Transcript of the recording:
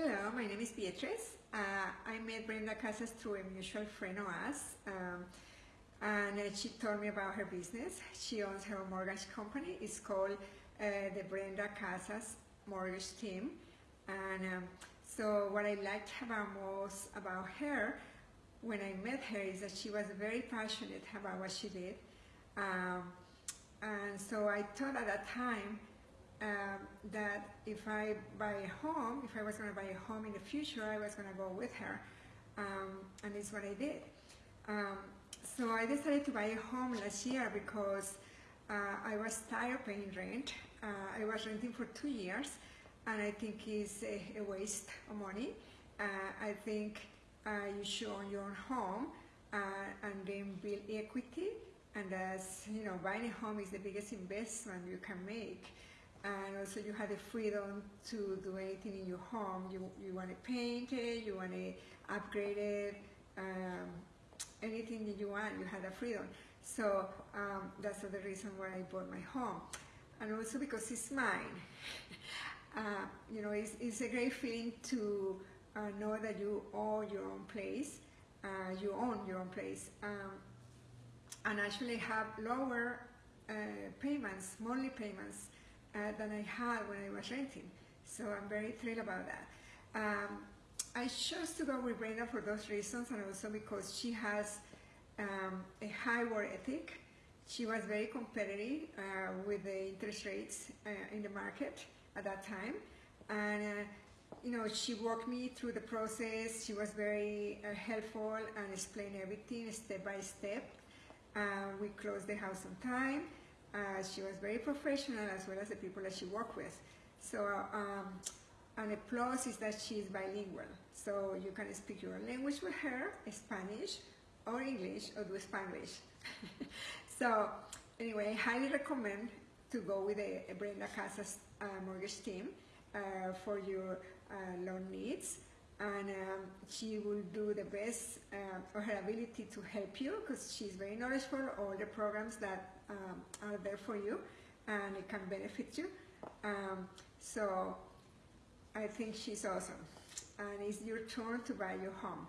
Hello, my name is Beatriz. Uh, I met Brenda Casas through a mutual friend of ours, um, and uh, she told me about her business. She owns her own mortgage company. It's called uh, the Brenda Casas Mortgage Team. And um, so what I liked about most about her when I met her is that she was very passionate about what she did. Um, and so I thought at that time um, that if I buy a home, if I was going to buy a home in the future, I was going to go with her. Um, and it's what I did. Um, so I decided to buy a home last year because uh, I was tired paying rent. Uh, I was renting for two years, and I think it's a, a waste of money. Uh, I think uh, you should own your own home uh, and then build equity. And as you know, buying a home is the biggest investment you can make and also you have the freedom to do anything in your home. You, you want to paint it, you want to upgrade it, um, anything that you want, you have the freedom. So um, that's the reason why I bought my home. And also because it's mine. uh, you know, it's, it's a great feeling to uh, know that you own your own place, uh, you own your own place, um, and actually have lower uh, payments, monthly payments, uh, than I had when I was renting. So I'm very thrilled about that. Um, I chose to go with Brenda for those reasons and also because she has um, a high work ethic. She was very competitive uh, with the interest rates uh, in the market at that time. And uh, you know, she walked me through the process. She was very uh, helpful and explained everything step by step. Uh, we closed the house on time. Uh, she was very professional as well as the people that she worked with. So, um, and a plus is that she is bilingual. So you can speak your language with her, Spanish or English, or do Spanglish. so anyway, I highly recommend to go with a, a Brenda Casas uh, mortgage team uh, for your uh, loan needs and um, she will do the best uh, of her ability to help you because she's very knowledgeable all the programs that um, are there for you and it can benefit you. Um, so I think she's awesome. And it's your turn to buy your home